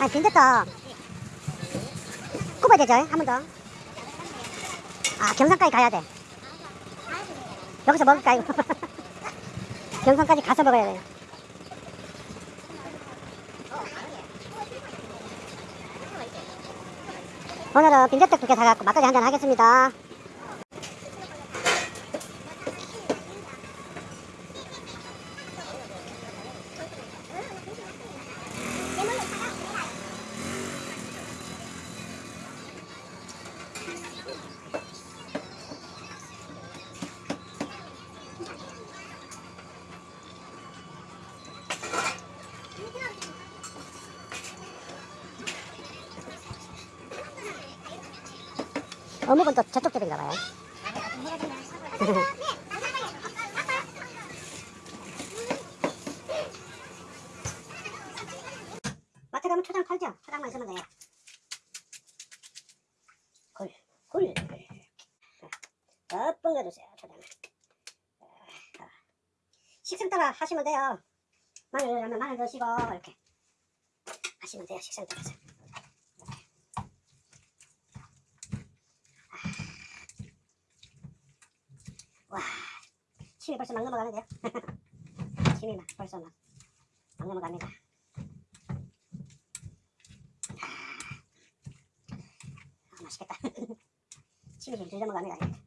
아니 빈대떡 굽어야 되죠? 한 번 더. 아 경산까지 가야 돼. 여기서 먹을까요? 경산까지 가서 먹어야 돼요. 오늘은 빈대떡 두 개 사갖고 막걸리 한잔 하겠습니다. 봐요. 마트 가면 초장 팔죠? 초장만 있으면 돼요. 굴, 굴. 몇번 넣어주세요, 초장을. 식생 따라 하시면 돼요. 마늘 하면 마늘 넣으시고, 이렇게. 하시면 돼요, 식생 따라서. 와, 침이 벌써 막 넘어가는데요? 침이 막 벌써 막, 막 넘어갑니다. 아, 맛있겠다. 침이 좀 넘어갑니다.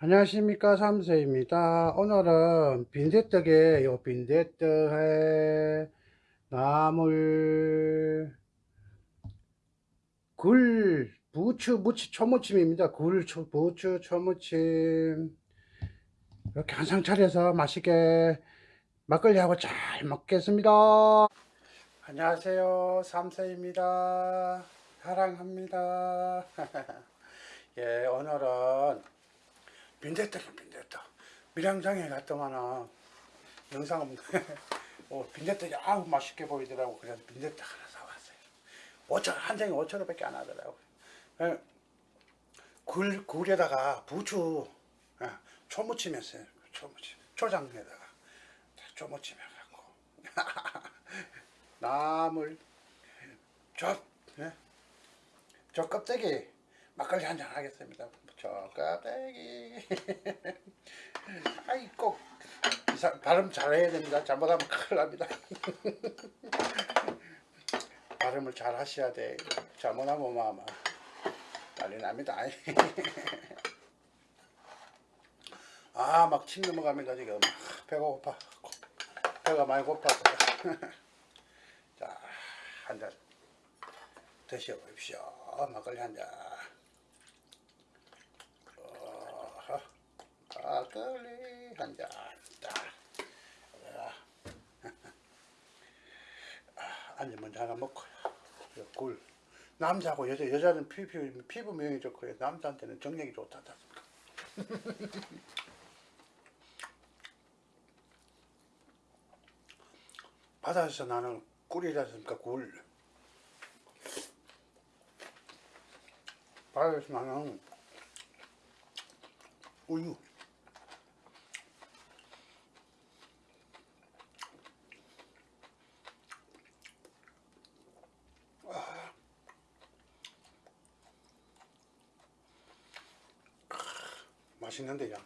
안녕하십니까 삼세입니다. 오늘은 빈대떡에 요 빈대떡에 나물 굴 부추 무치 초무침입니다. 굴 초, 부추 초무침. 이렇게 한 상 차려서 맛있게 막걸리하고 잘 먹겠습니다. 안녕하세요 삼세입니다. 사랑합니다. 예 오늘은 빈대떡이 빈대떡. 밀양장에 갔더만은 영상 없네 어, 빈대떡이 아우 맛있게 보이더라고. 그래서 빈대떡 하나 사왔어요. 5천 한 장에 5천 원밖에 안 하더라고. 예, 굴 굴에다가 부추 예, 초무침 했어요. 초무침. 초장에다가 초무침 해갖고. 나물 저, 예, 저 껍데기 막걸리 한 잔 하겠습니다. 저 껍데기. 아이 꼭 발음 잘해야 됩니다. 잘못하면 큰일 납니다. 발음을 잘 하셔야 돼. 잘못하면 뭐 아마 난리 납니다. 아, 막 침 넘어갑니다, 지금. 배가 고파. 배가 많이 고파서. 자, 한 잔 드셔보십시오. 막걸리 한 잔. 어허. 막걸리 한 잔. 아, 안주 먼저 하나 먹고요. 이 굴. 남자하고 여자, 여자는 피부, 피부 미용이 좋고요. 남자한테는 정력이 좋다. 바다에서 나는 꿀이지 않습니까? 굴. 바다에서 나는 우유. 아. 맛있는데요.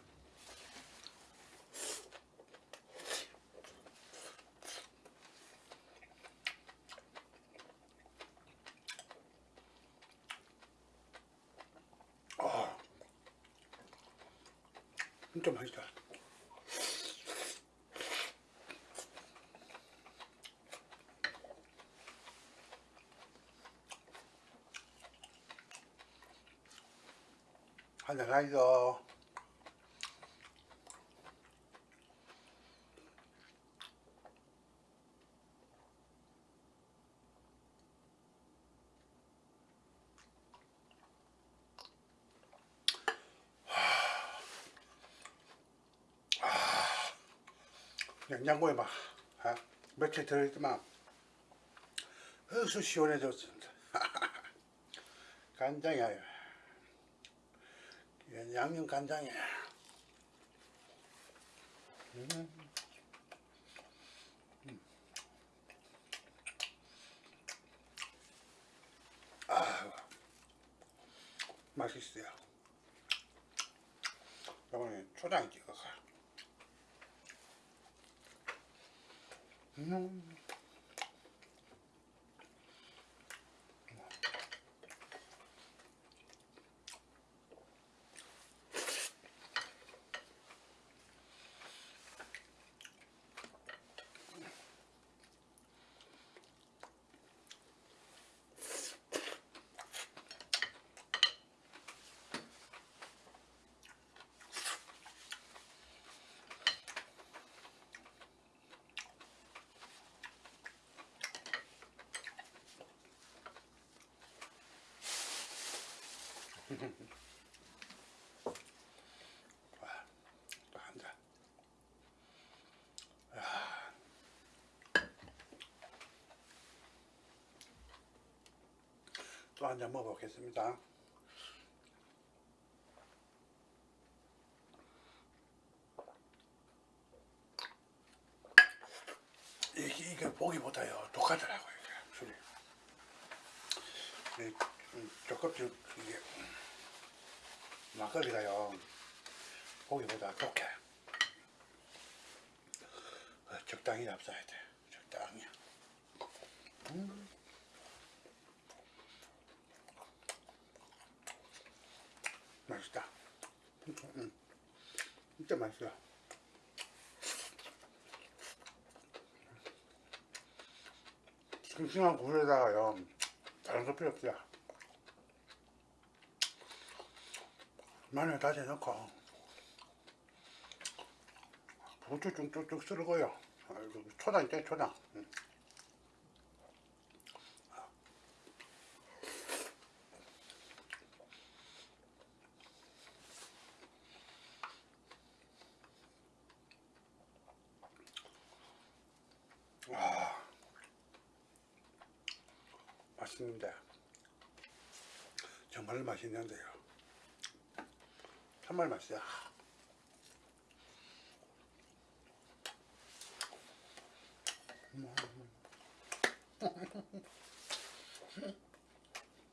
진짜 맛있다. 한잔 하이소. 냉장고에 막 아, 며칠 들어있지만 어서 시원해졌습니다. 간장이야. 이건 양념 간장이야. 음. 음. 아, 맛있어요. 이번에 초장 찍어 서. 음. 또한 잔. 또한 잔 먹어보겠습니다. 이게, 이게 보기보다요 독하더라고요 이게 술이. 이, 음, 조금씩 이게 막걸리가요 고기보다 독해 어, 적당히 잡숴야 돼 적당히 음. 맛있다 음, 음. 진짜 맛있어. 싱싱한 굴에다가요 다른 거 필요 없어요 마늘 다져 넣고. 부추 쭉쭉쭉 썰고요. 초장 있죠 초장 음. 와 맛있는데 정말 맛있는데요 정말 맛있어요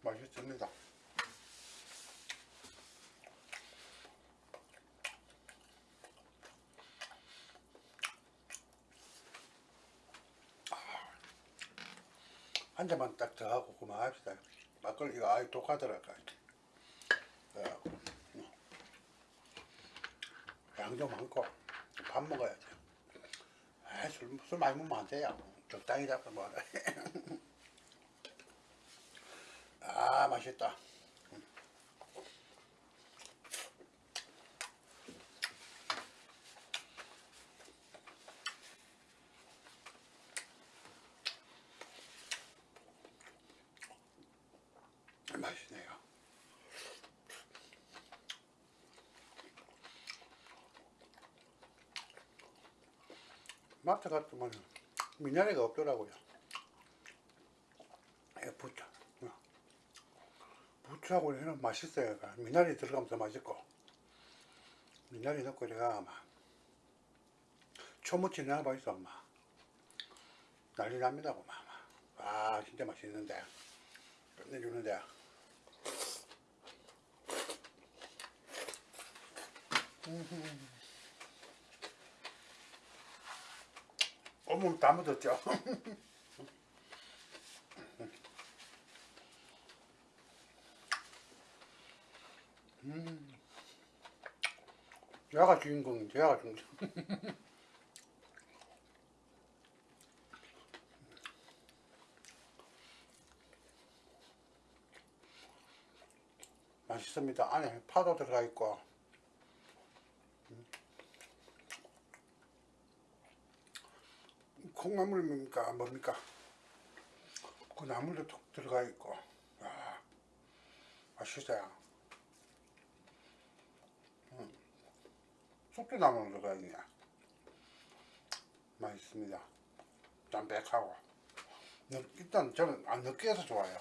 맛있습니다 한 잔만 딱 더 하고 그만합시다. 막걸리가 아예 독하더라고요. 그래갖고, 음. 양도 많고 밥 먹어야 돼. 아, 술, 술 많이 먹으면 안 돼요. 적당히 잡고 먹어라. 아, 맛있다. 맛있네요. 마트 갔더만 미나리가 없더라고요. 예, 부추. 어. 부추하고 해는 맛있어요. 미나리 들어가면 더 맛있고. 미나리 넣고 내가 막 초무치 넣어봐 있어, 엄마. 난리 납니다, 고마. 아, 진짜 맛있는데. 끝내주는데. 어머 다 묻었죠. 음. 얘가 주인공, 얘가 주인공. 맛있습니다. 안에 파도 들어가 있고. 콩나물입니까 뭡니까 그 나물도 톡 들어가 있고 아, 맛있어요 음. 숙주나물 들어가 있네 맛있습니다 담백하고 느- 일단 저는 안 느끼해서 좋아요.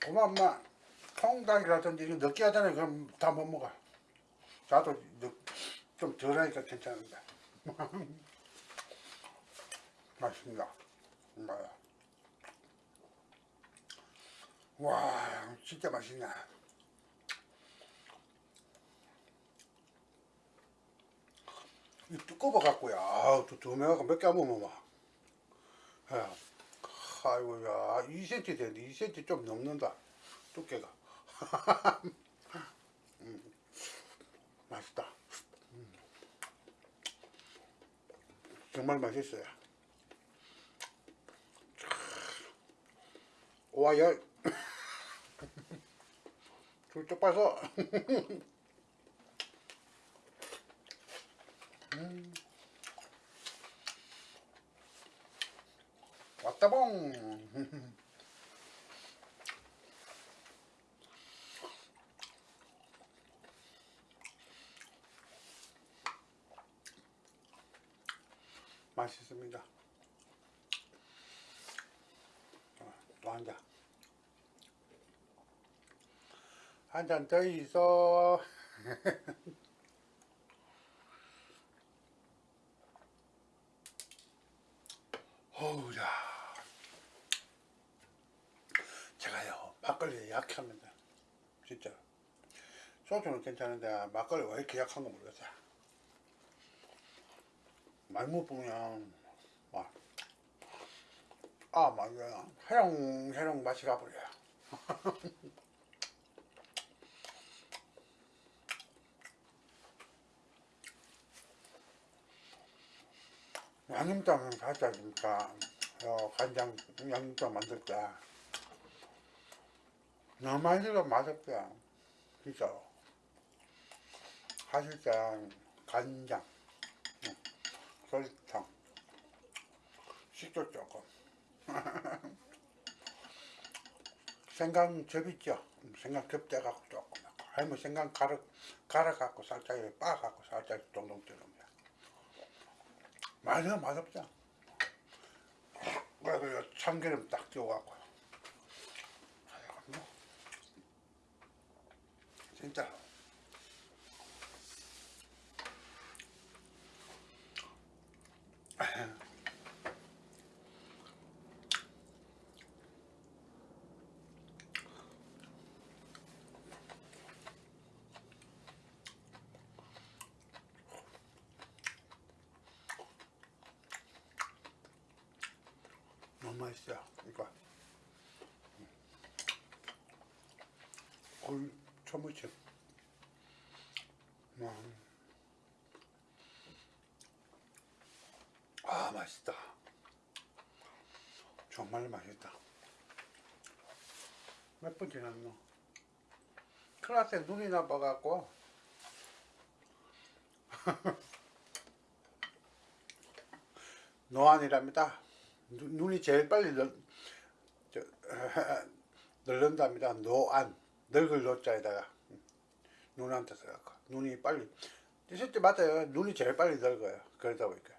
그만 엄마 통닭이라든지 이거 느끼하잖아요. 그럼 다 못 먹어. 느- 좀 덜하니까 괜찮은데. 맛있습니다. 뭐야. 와 진짜 맛있네. 이 두꺼워 갖고요. 아우 두, 두 명하고 몇 개 안 먹으면 막. 야, 아이고 야 2cm 되는데 2cm 좀 넘는다 두께가. 음, 맛있다. 음. 정말 맛있어요. 와, 야. 둘쪽 봐서. 음. 왔다봉. 맛있습니다. 어, 또한 잔. 한 잔 더 있어. 어우야. 제가요, 막걸리에 약합니다. 진짜. 소주는 괜찮은데, 막걸리 왜 이렇게 약한 거 모르겠어요. 많이 못 보면, 막, 아, 막, 그냥 해롱해롱 맛이 가버려요. 양념장은 살짝 그러니까? 어, 간장 양념장 만들 때 너무 들어 맛없게 진짜 하실 때 간장 응, 설탕 식초 조금. 생강 즙 있죠? 생강 즙 떼갖고 조금. 아니면 생강 갈아 갈아갖고 살짝 빻아갖고 살짝 동동 뜨는 맛은 맛없죠. 그래서 참기름 딱 띄워갖고. 진짜. 너무 이거. 굴 초무침. 음. 아 맛있다. 정말 맛있다. 몇분 지났노? 클라스에 눈이 나빠갖고 노안이랍니다. 눈- 눈이 제일 빨리 늙는답니다. 노안. 늙을 노자에다가 눈한테 써갖고 눈이 빨리 실제 맞아요. 눈이 제일 빨리 늙어요. 그러다 보니까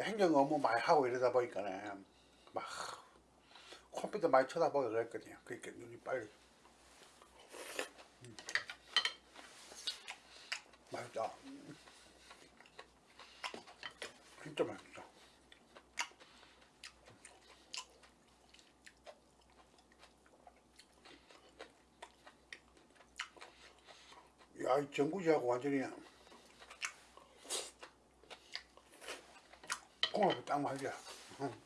행정 업무 많이 하고 이러다 보니까는 막 컴퓨터 많이 쳐다보고 그랬거든요. 그러니까 눈이 빨리 음. 맛있다. 진짜 맛있다. 야, 이 전구지하고 완전히 궁합이 딱 맞아. 응.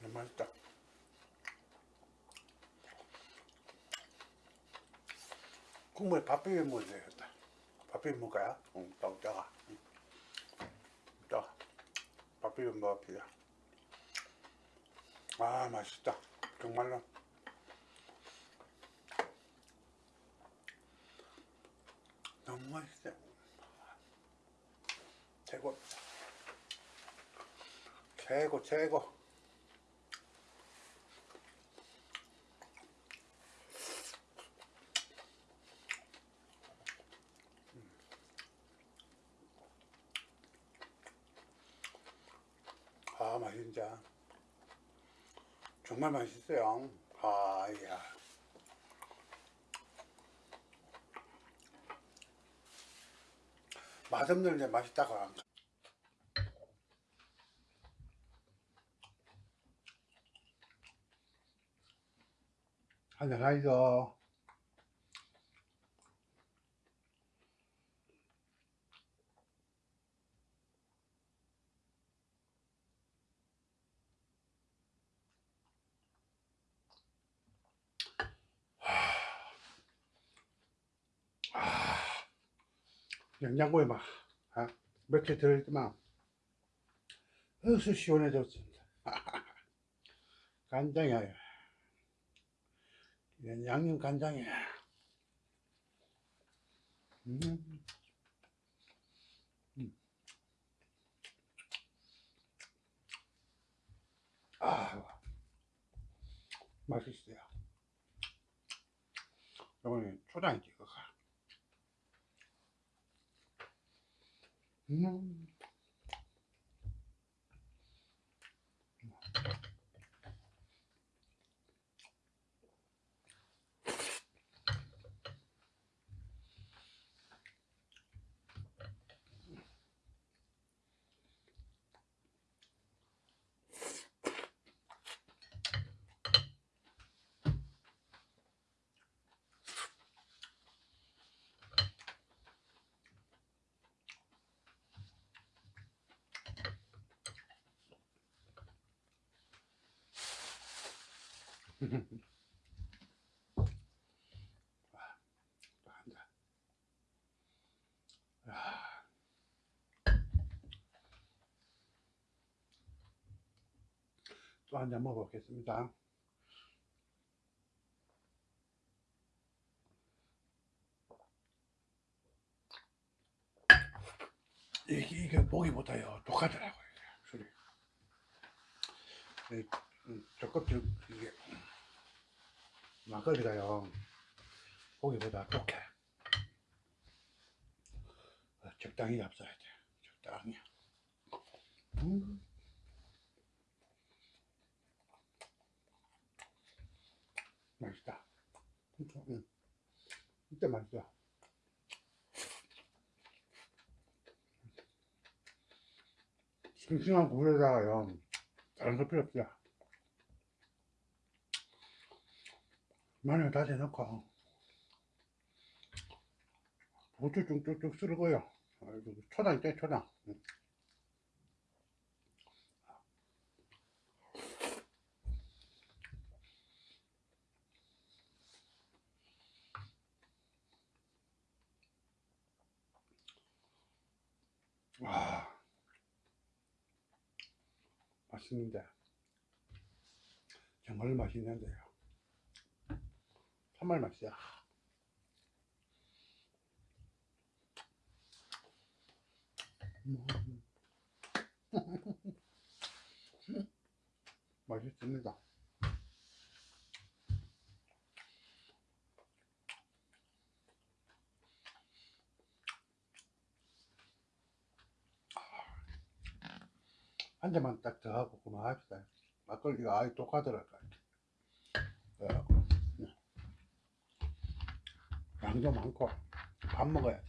너무 맛있다. 국물에 밥 비벼 먹어야 되겠다. 밥 비벼 먹을까요? 응. 응. 짜. 밥 비벼 먹읍시다. 아, 맛있다. 정말로. 너무 맛있어요. 최고. 최고, 최고. 맛이 진짜 정말 맛있어요. 아, 야. 맛없는데 맛있다고 안 한잔 하이소. 냉장고에 막 아, 며칠 들어있지만 어수 시원해졌습니다. 간장이야. 이건 양념 간장이야. 음. 음. 아, 맛있어요. 이번에 초장에 찍 어 또한 잔. 아. 또한 잔 먹어보겠습니다. 이게, 이게 보기보다요, 독하더라고요, 술이. 이, 음, 저껍질, 이게, 막걸리가요, 고기보다 독해. 어, 적당히 잡숴야 돼. 적당히. 음. 맛있다. 진짜, 음. 진짜 맛있어. 싱싱한 굴에다가요, 다른 거 필요 없어. 마늘 다져 넣고, 고추 쭉쭉쭉 초장 있죠, 초장. 음. 와, 맛있는데. 정말 맛있는데요. 맛있어요. 음. 맛있습니다. 한 잔만 딱 더 하고 그만합시다. 막걸리가 아예 독하더라고요. 양도 많고 밥 먹어야 돼.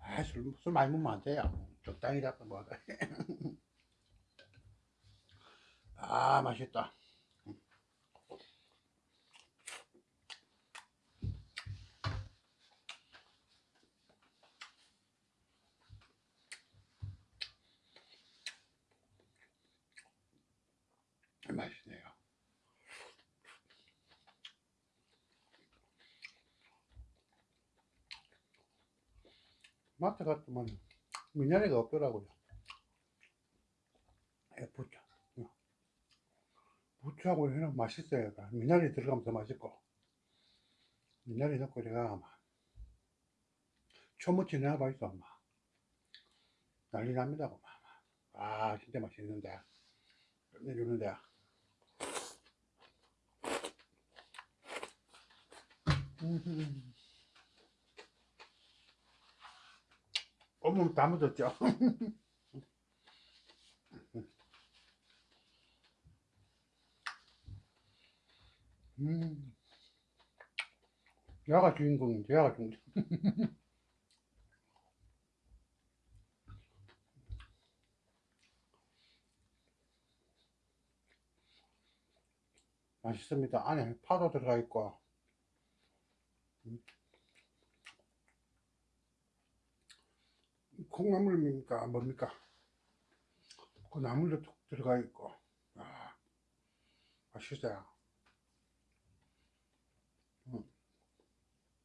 아, 술, 술 많이 먹으면 안 돼요. 적당히 잡고 먹어. 아, 맛있다. 맛있네요. 마트 갔더만 미나리가 없더라고요. 예, 부추. 어. 부추하고 해놓으면 맛있어요. 미나리 들어가면 더 맛있고. 미나리 넣고 제가 아마 초무치 내놔봐 있어, 엄마. 난리 납니다, 엄마. 아, 진짜 맛있는데. 끝내주는데. 음. 어묵 다 묻었죠 음. 야가 주인공인데 야가 주인공 맛있습니다 안에 파도 들어가 있고 음. 콩나물입니까? 뭡니까? 그 나물도 툭 들어가 있고. 아, 맛있어요. 음.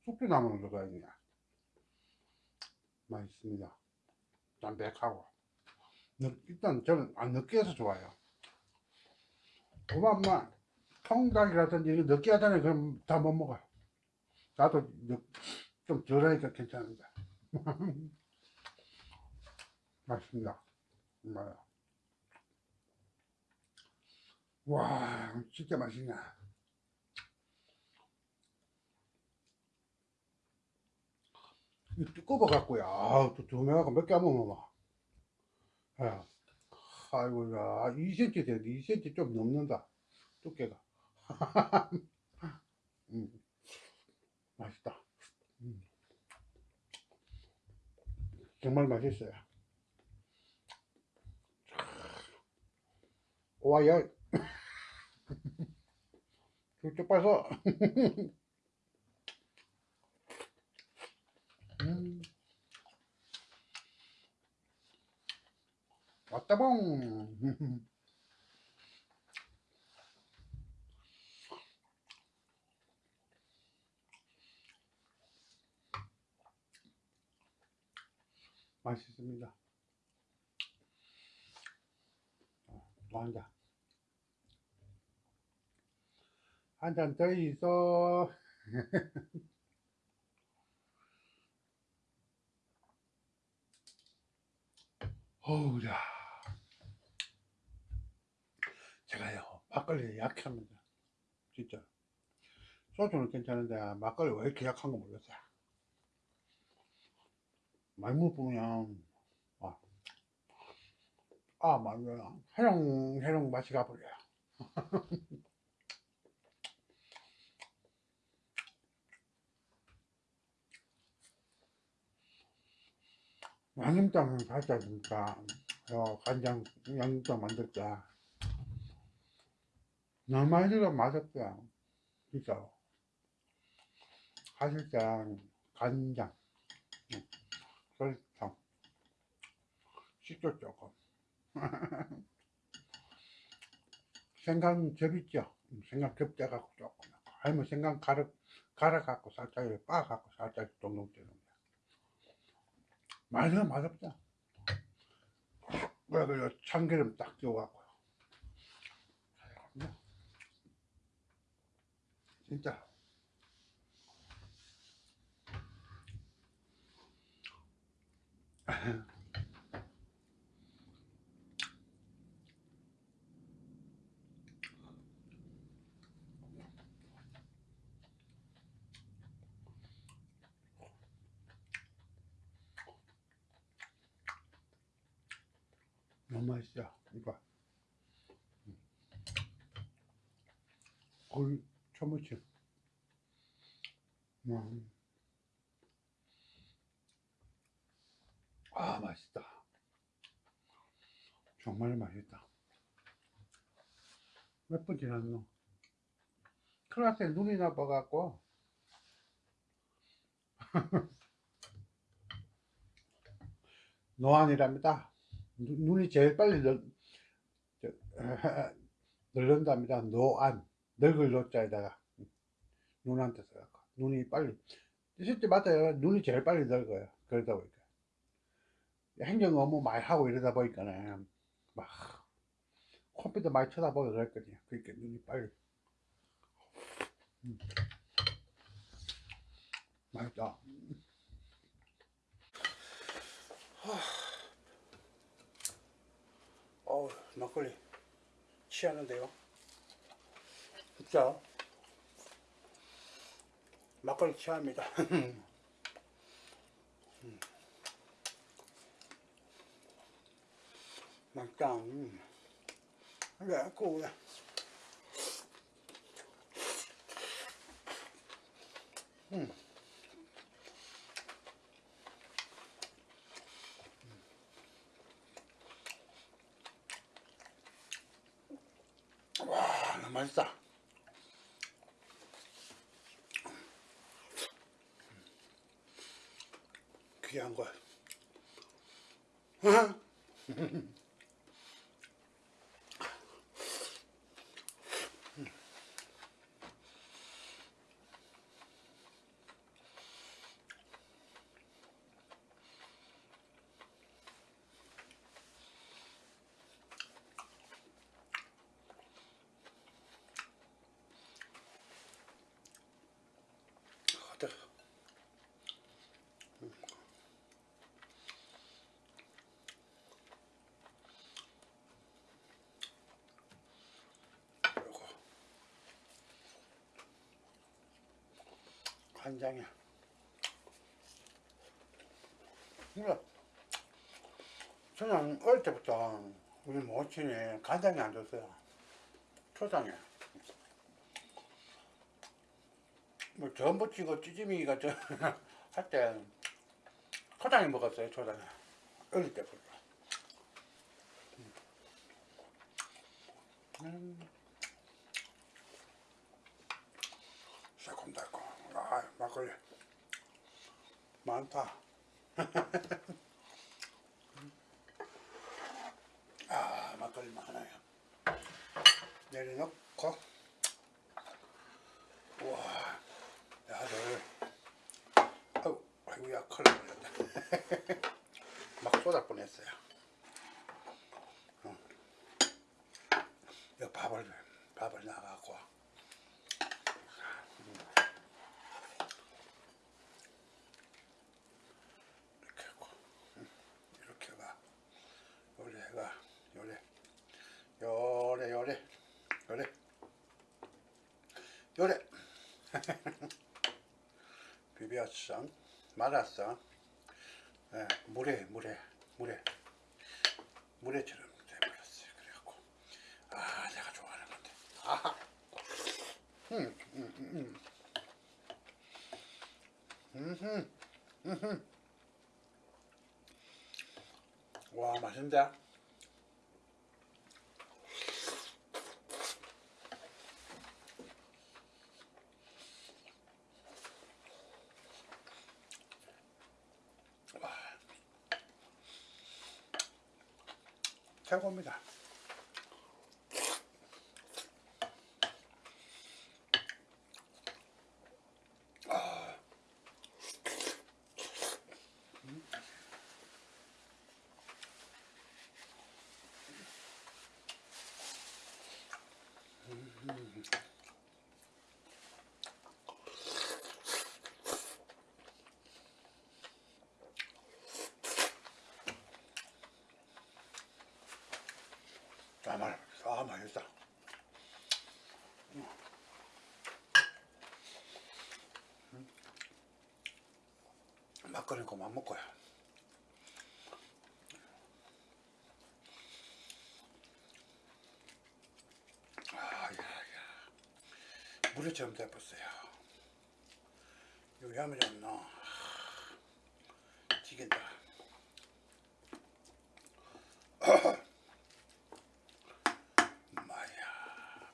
숙주나물 들어가 있네. 맛있습니다. 담백하고. 느- 일단 저는 안 느끼해서 좋아요. 그만만 통닭이라든지 이거 느끼하잖아요. 그럼 다 못 먹어요. 나도 느- 좀 덜하니까 괜찮은데. 맛있습니다. 정말. 와, 진짜 맛있네. 이 두꺼워 갖고요. 아, 또 두매하고 몇 개 안 먹어. 아, 아이고, 야, 2cm 돼. 2cm 좀 넘는다. 두께가. 음, 맛있다. 음. 정말 맛있어요. 와야 쭉쭉 빠서. 음. 왔다봉. 맛있습니다. 또 한잔 한 잔 더 있어 어우야. 제가요 막걸리 약합니다. 진짜. 소주는 괜찮은데 막걸리 왜 이렇게 약한 거 몰랐어요? 많이 아, 아 맞아요 해롱 해롱 맛이 가버려요 양념장은 살짝 주니까 어, 간장 양념장 만들 때 너무 들어 맛없어요 진짜 사실상 간장 음, 설탕 식초 조금. 생강 접 있죠? 생강 겹져 갖고 조금 아니면 생강 갈아 갈아 갖고 살짝 이렇게 빻아 갖고 살짝 동동 떼는 맛은 맛없다. 왜 그래 참기름 딱 띄워갖고. 진짜 맛있어 이거 거의 초무침 음. 아 맛있다. 정말 맛있다. 몇 분 지났노 클라스에 눈이 나빠갖고. 노안이랍니다 눈- 눈이 제일 빨리 늙는답니다. 노안. 늙을 노자에다가 눈한테 써갖고. 눈이 빨리. 실제 맞아요. 눈이 제일 빨리 늙어요. 그러다 보니까. 행정 업무 많이 하고 이러다 보니까는 막 컴퓨터 많이 쳐다보고 그랬거든요. 그러니까 눈이 빨리. 음. 맛있다. 어우 막걸리 취하는데요 진짜 막걸리 취합니다 음. 음. 그래 고 와, 너무 맛있다. 귀한 거. 어때? 요거 간장이야. 이거 저는 어릴 때부터 우리 모친이 간장이 안 줬어요. 초장에. 뭐 전부 치고 찌짐이가 저할때 초장에 먹었어요 초장에 어릴 때부터 음. 새콤달콤 아 막걸리 많다. 아 막걸리 많아요. 내려놓고. 우와 야들 아이고 아이고야 큰일 났다 막 쏟아 뻔했어요 어. 이 밥을 밥을 나가고 이렇게 하고 음, 이렇게 가 요래 가 요래 요래 요래 요래 요래 비벼서 말았어 예, 물에 물에 물에 물에처럼 돼버렸어요 그래갖고 아 내가 좋아하는 건데 아하 음, 음, 음, 음. 음흠, 음흠. 와 맛있는데 와 최고입니다 아. 아, 말, 아, 맛있다. 음. 막걸리 그만 먹고요. 아, 야, 야. 물에 좀 대봤어요. 여기 하면 좀 넣어. 튀긴다. 마야.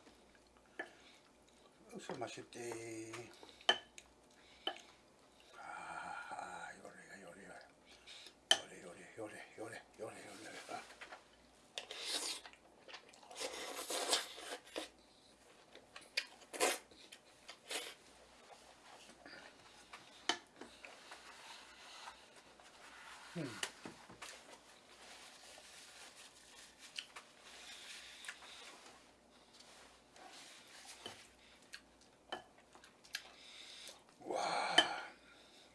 억수 맛있지. 아, 요리가 요리가 요리 요리 요리 요리 요리 요리가. 와,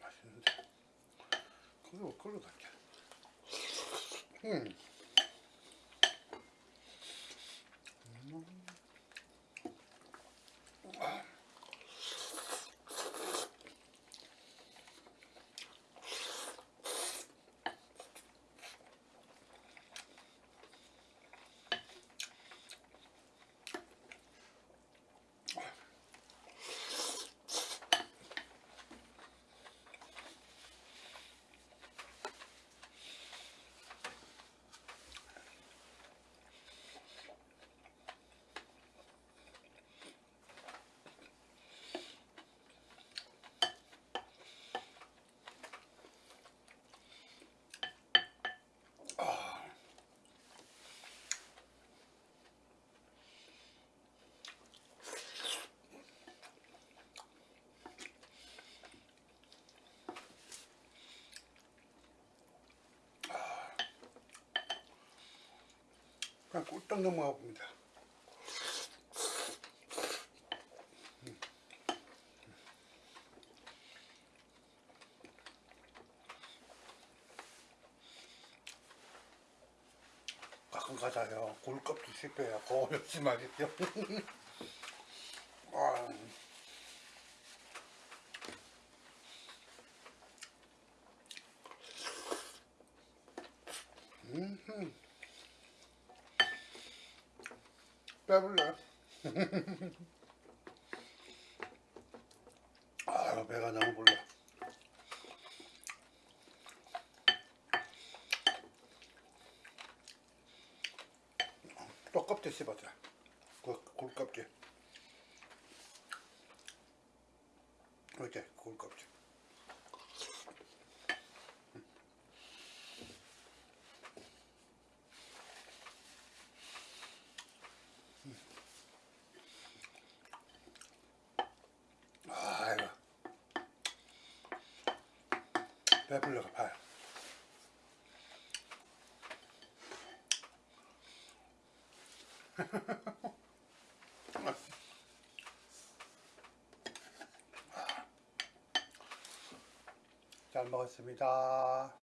맛있는데. 그거 그거 같아. 그냥 꿀떡 넘어가 봅니다. 가끔 가자요. 굴껍질 씹혀야 고역시 맛있죠. 아, 음흠. 배불러. 아, 배가 너무 불러. 또 껍질 씹었자. 그 굴껍질. 이렇게 굴껍질. 아이고. 배불러가 봐요. 잘 먹었습니다.